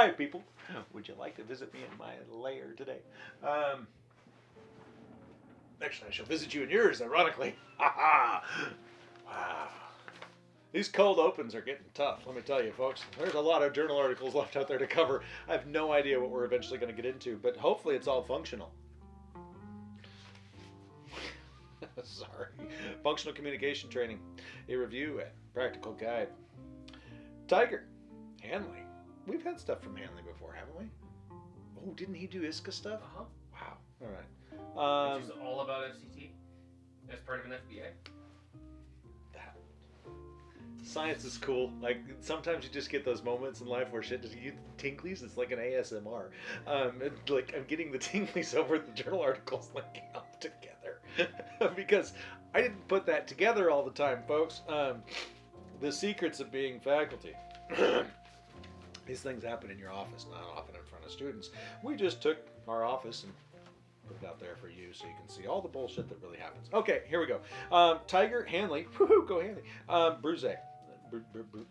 Hi, people. Would you like to visit me in my lair today? Um, actually, I shall visit you in yours, ironically. Ha! Wow. These cold opens are getting tough, let me tell you, folks. There's a lot of journal articles left out there to cover. I have no idea what we're eventually going to get into, but hopefully it's all functional. Sorry. Functional communication training, a review and practical guide. Tiger, Hanley. We've had stuff from Hanley before, haven't we? Oh, didn't he do ISCA stuff? Uh-huh. Wow. All right. Um, Which is all about FCT as part of an FBA. that science is cool. Like sometimes you just get those moments in life where shit just you tinklies. It's like an ASMR. Um, like I'm getting the tinklies over the journal articles linking up together because I didn't put that together all the time, folks. Um, the secrets of being faculty. These things happen in your office, not often in front of students. We just took our office and put it out there for you so you can see all the bullshit that really happens. Okay, here we go. Um, Tiger Hanley, woohoo, go Hanley. Um, Bruze, Bru- Bru- Bru-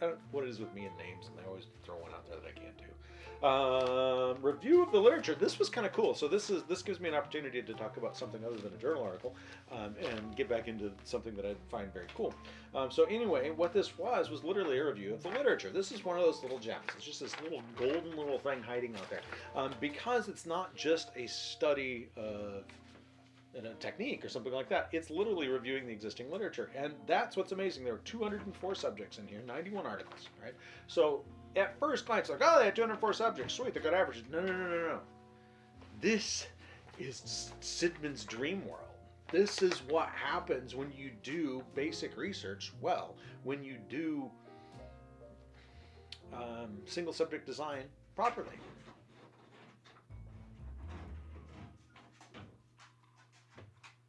I don't know what it is with me and names, and I always throw one out there that I can't do. Um, review of the literature. This was kind of cool. So this is this gives me an opportunity to talk about something other than a journal article, um, and get back into something that I find very cool. Um, so anyway, what this was was literally a review of the literature. This is one of those little gems. It's just this little golden little thing hiding out there, um, because it's not just a study of a technique or something like that. It's literally reviewing the existing literature, and that's what's amazing. There are 204 subjects in here, 91 articles, right? So at first glance, like, oh, they had 204 subjects, sweet, they're good averages. No, no, no, no, no. This is Sidman's dream world. This is what happens when you do basic research well, when you do um, single subject design properly.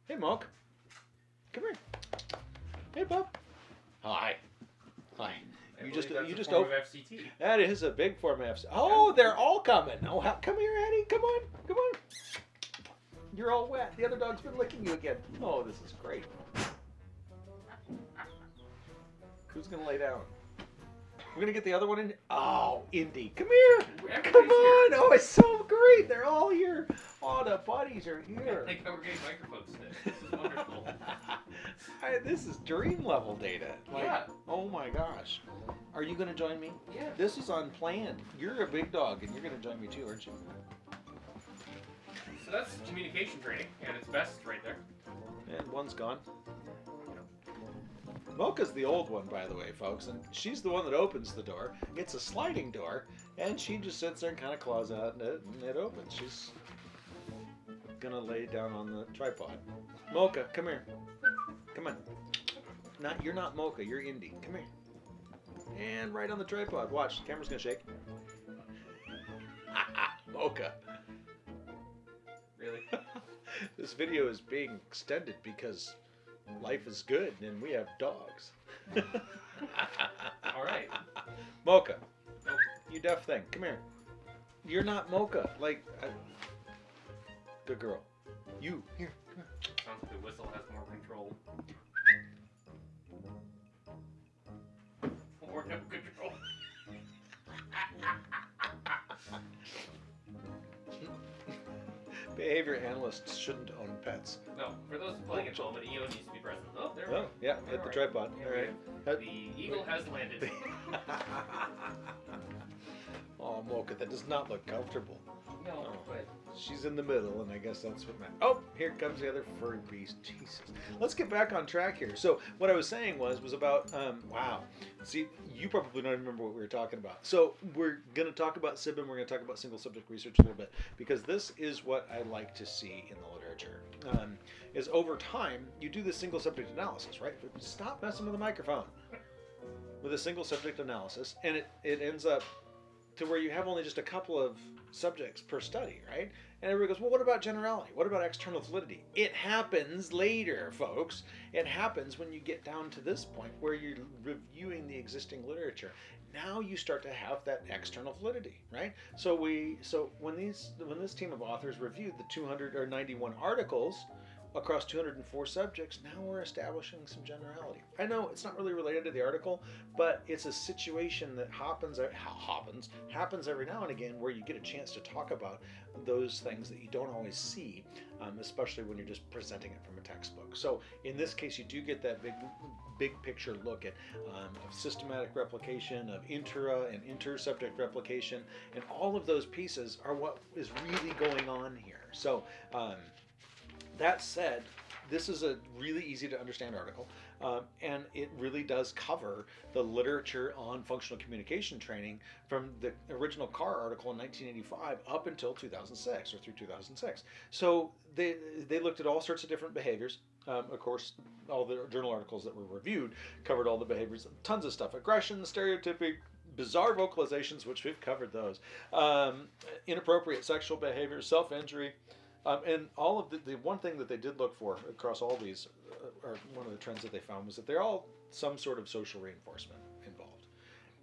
Hey, Monk. Come here. Hey, Bob. Hi. Hi. You just you a just of FCT. That is a big form of FC. Oh, they're all coming. Oh, how, come here, Eddie. Come on. Come on. You're all wet. The other dog's been licking you again. Oh, this is great. Who's gonna lay down? We're gonna get the other one in. Oh, Indy, come here. Everybody's Come here. on. Oh, it's so great. They're all here. All the buddies are here. Thank God we're getting microphones today. This is wonderful. I, this is dream level data. Like, Yeah. Oh my gosh. Are you gonna join me? Yeah. This is unplanned. You're a big dog, and you're gonna join me too, aren't you? So that's communication training, and it's best right there. And one's gone. Mocha's the old one, by the way, folks, and she's the one that opens the door. It's a sliding door, and she just sits there and kind of claws out, and it, and it opens. She's gonna lay down on the tripod. Mocha, come here. Come on. Not you're not Mocha. You're Indy. Come here. And right on the tripod. Watch. The camera's gonna shake. Mocha. Really? this video is being extended because life is good and we have dogs. All right. Mocha, you deaf thing, come here. You're not Mocha. Like, I... good girl. You here. come here. Sounds like the whistle has more control. More no control. Behavior analysts shouldn't No, for those playing at home, an EO needs to be present. Oh, there we Oh, go. yeah, hit the tripod. All right. The eagle has landed. oh, Mocha, that does not look comfortable. No, Oh. but She's in the middle, and I guess that's what meant. Oh, here comes the other furry beast. Jesus. Let's get back on track here. So what I was saying was was about um, wow. See, you probably don't remember what we were talking about. So we're gonna talk about SIBM. We're gonna talk about single subject research a little bit because this is what I like to see in the literature. Um, is over time you do the single subject analysis, right? Stop messing with the microphone. With a single subject analysis, and it, it ends up to where you have only just a couple of subjects per study, right? And everybody goes, well, what about generality? What about external validity? It happens later, folks. It happens when you get down to this point where you're reviewing the existing literature. Now you start to have that external validity, right? So we, so when these, when this team of authors reviewed the 200 or 91 articles, across 204 subjects, now we're establishing some generality. I know it's not really related to the article, but it's a situation that happens happens happens every now and again where you get a chance to talk about those things that you don't always see, um, especially when you're just presenting it from a textbook. So in this case, you do get that big big picture look at um, of systematic replication, of intra and inter-subject replication, and all of those pieces are what is really going on here. So um, that said, this is a really easy to understand article, um, and it really does cover the literature on functional communication training from the original Carr article in 1985 up until 2006 or through 2006. So they they looked at all sorts of different behaviors. Um, of course, all the journal articles that were reviewed covered all the behaviors, tons of stuff: aggression, stereotypic, bizarre vocalizations, which we've covered those, um, inappropriate sexual behavior, self-injury. Um, and all of the, the one thing that they did look for across all these, uh, or one of the trends that they found was that they're all some sort of social reinforcement.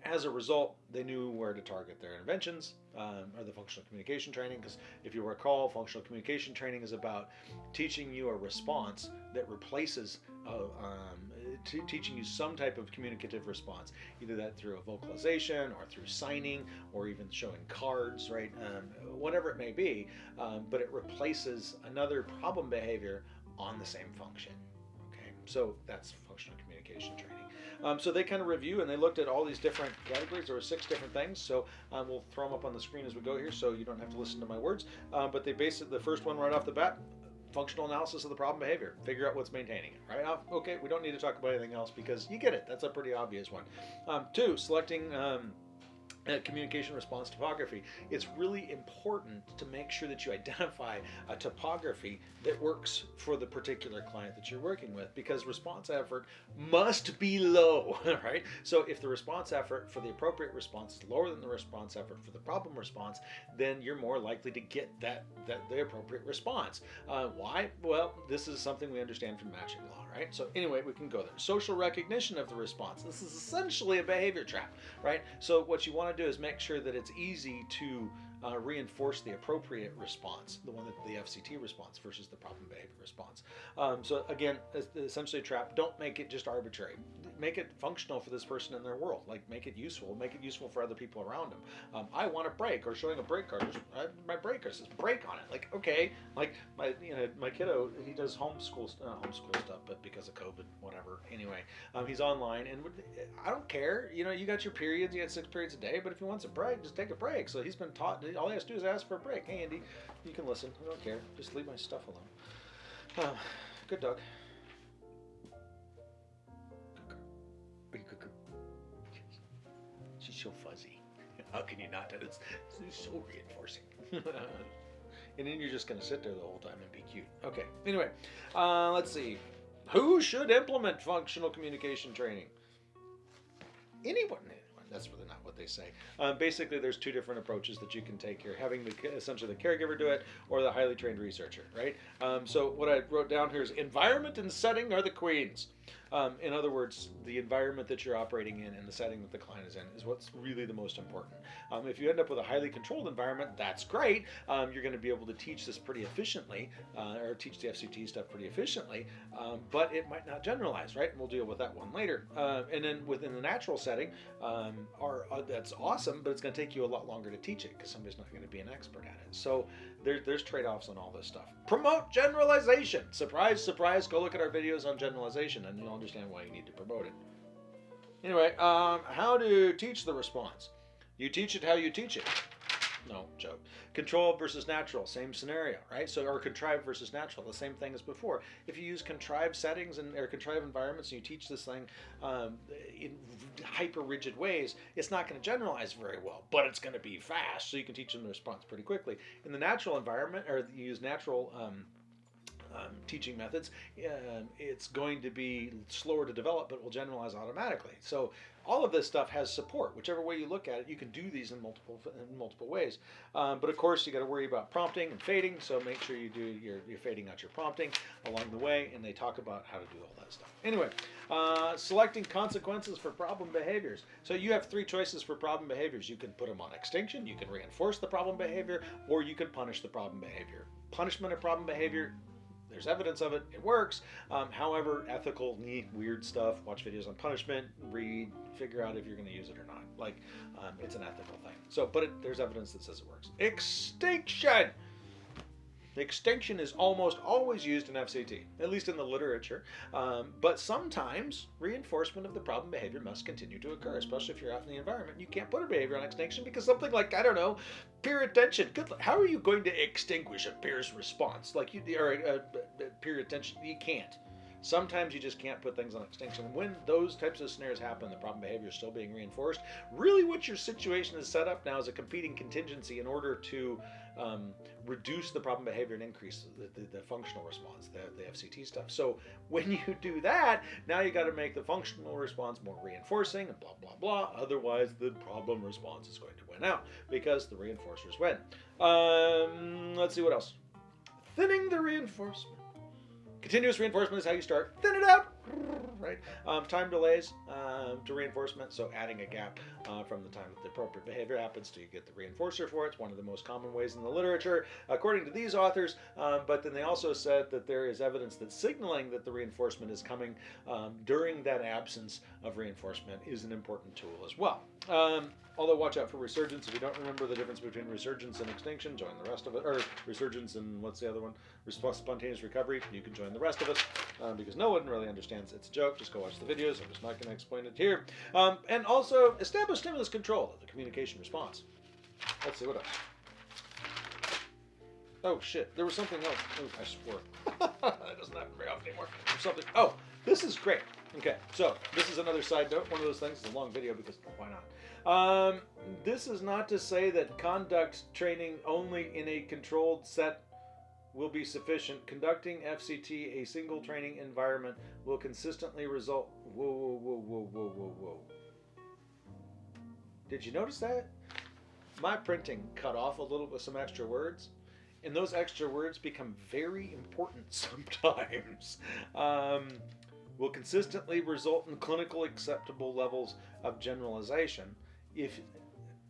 As a result, they knew where to target their interventions um, or the functional communication training. Because if you recall, functional communication training is about teaching you a response that replaces uh, um, teaching you some type of communicative response, either that through a vocalization or through signing or even showing cards, right? Um, whatever it may be, um, but it replaces another problem behavior on the same function. Okay, so that's functional communication training. Um, so they kind of review and they looked at all these different categories. There were six different things. So um, we'll throw them up on the screen as we go here, so you don't have to listen to my words. Um, but they basically the first one right off the bat functional analysis of the problem behavior. Figure out what's maintaining it, right? Uh, okay, we don't need to talk about anything else because you get it. That's a pretty obvious one. Um, two, selecting um, uh, communication response topography. It's really important to make sure that you identify a topography that works for the particular client that you're working with because response effort must be low, right? So if the response effort for the appropriate response is lower than the response effort for the problem response, then you're more likely to get that, that the appropriate response. Uh, why? Well, this is something we understand from matching law, right? So anyway, we can go there. Social recognition of the response. This is essentially a behavior trap, right? So what you want to do is make sure that it's easy to uh, reinforce the appropriate response, the one that the FCT response versus the problem behavior response. Um, so again, essentially a trap. Don't make it just arbitrary. Make it functional for this person in their world. Like make it useful. Make it useful for other people around them. Um, I want a break, or showing a break card. My breaker says break on it. Like okay, like my you know my kiddo he does homeschool uh, homeschool stuff, but because of COVID, whatever. Anyway, um, he's online, and I don't care. You know, you got your periods. You got six periods a day, but if he wants a break, just take a break. So he's been taught all he has to do is ask for a break. Hey, Andy, you can listen. I don't care. Just leave my stuff alone. Uh, good dog. So fuzzy. How can you not? It's, it's so reinforcing. and then you're just going to sit there the whole time and be cute. Okay. Anyway, uh, let's see. Who should implement functional communication training? Anyone that's really not what they say. Um, basically, there's two different approaches that you can take here: having the essentially the caregiver do it, or the highly trained researcher, right? Um, so what I wrote down here is environment and setting are the queens. Um, in other words, the environment that you're operating in and the setting that the client is in is what's really the most important. Um, if you end up with a highly controlled environment, that's great. Um, you're going to be able to teach this pretty efficiently, uh, or teach the FCT stuff pretty efficiently, um, but it might not generalize, right? And we'll deal with that one later. Uh, and then within the natural setting, um, are, uh, that's awesome, but it's going to take you a lot longer to teach it because somebody's not going to be an expert at it. So there, there's trade-offs on all this stuff. Promote generalization. Surprise, surprise. Go look at our videos on generalization and you'll understand why you need to promote it. Anyway, um, how to teach the response. You teach it how you teach it. No, joke. Controlled versus natural, same scenario, right? So, or contrived versus natural, the same thing as before. If you use contrived settings and or contrived environments and you teach this thing um, in hyper rigid ways, it's not going to generalize very well, but it's going to be fast, so you can teach them the response pretty quickly. In the natural environment, or you use natural um, um, teaching methods, uh, it's going to be slower to develop, but will generalize automatically. So all of this stuff has support. Whichever way you look at it, you can do these in multiple in multiple ways. Um, but of course, you got to worry about prompting and fading. So make sure you do your fading out your prompting along the way, and they talk about how to do all that stuff. Anyway, uh, selecting consequences for problem behaviors. So you have three choices for problem behaviors. You can put them on extinction, you can reinforce the problem behavior, or you can punish the problem behavior. Punishment of problem behavior there's evidence of it. It works. Um, however, ethical, weird stuff. Watch videos on punishment. Read. Figure out if you're going to use it or not. Like, um, it's an ethical thing. So, but it, there's evidence that says it works. Extinction. Extinction is almost always used in FCT, at least in the literature. Um, but sometimes reinforcement of the problem behavior must continue to occur, especially if you're out in the environment. You can't put a behavior on extinction because something like I don't know, peer attention. Good. How are you going to extinguish a peer's response? Like you or uh, peer attention, you can't. Sometimes you just can't put things on extinction. When those types of scenarios happen, the problem behavior is still being reinforced. Really, what your situation is set up now is a competing contingency in order to um, reduce the problem behavior and increase the, the, the functional response, the, the FCT stuff. So when you do that, now you got to make the functional response more reinforcing and blah, blah, blah. Otherwise, the problem response is going to win out because the reinforcers win. Um, let's see what else. Thinning the reinforcement. Continuous reinforcement is how you start. Thin it out, right? Um, time delays um, to reinforcement, so adding a gap uh, from the time that the appropriate behavior happens to you get the reinforcer for it. It's one of the most common ways in the literature, according to these authors. Um, but then they also said that there is evidence that signaling that the reinforcement is coming um, during that absence of reinforcement is an important tool as well. Um, although watch out for resurgence. If you don't remember the difference between resurgence and extinction, join the rest of it. Or resurgence and what's the other one? Spontaneous recovery. You can join the rest of us um, because no one really understands. It's a joke. Just go watch the videos. I'm just not going to explain it here. Um, and also establish stimulus control of the communication response. Let's see what else. Oh shit! There was something else. Oh, I swore. that doesn't happen very often anymore. There's something. Oh, this is great. Okay, so this is another side note. One of those things. It's a long video because why not? Um, this is not to say that conduct training only in a controlled set will be sufficient. Conducting FCT a single training environment will consistently result. Whoa, whoa, whoa, whoa, whoa, whoa, whoa. Did you notice that? My printing cut off a little with some extra words, and those extra words become very important sometimes. Um, will consistently result in clinical acceptable levels of generalization if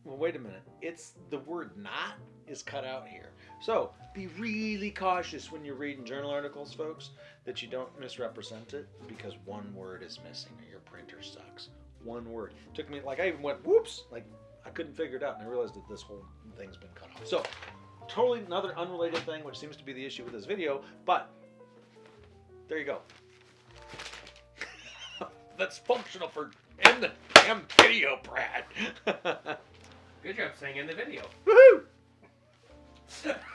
well wait a minute it's the word not is cut out here so be really cautious when you're reading journal articles folks that you don't misrepresent it because one word is missing or your printer sucks one word it took me like i even went whoops like i couldn't figure it out and i realized that this whole thing's been cut off so totally another unrelated thing which seems to be the issue with this video but there you go that's functional for in the damn video, Brad. Good job saying in the video. Woohoo!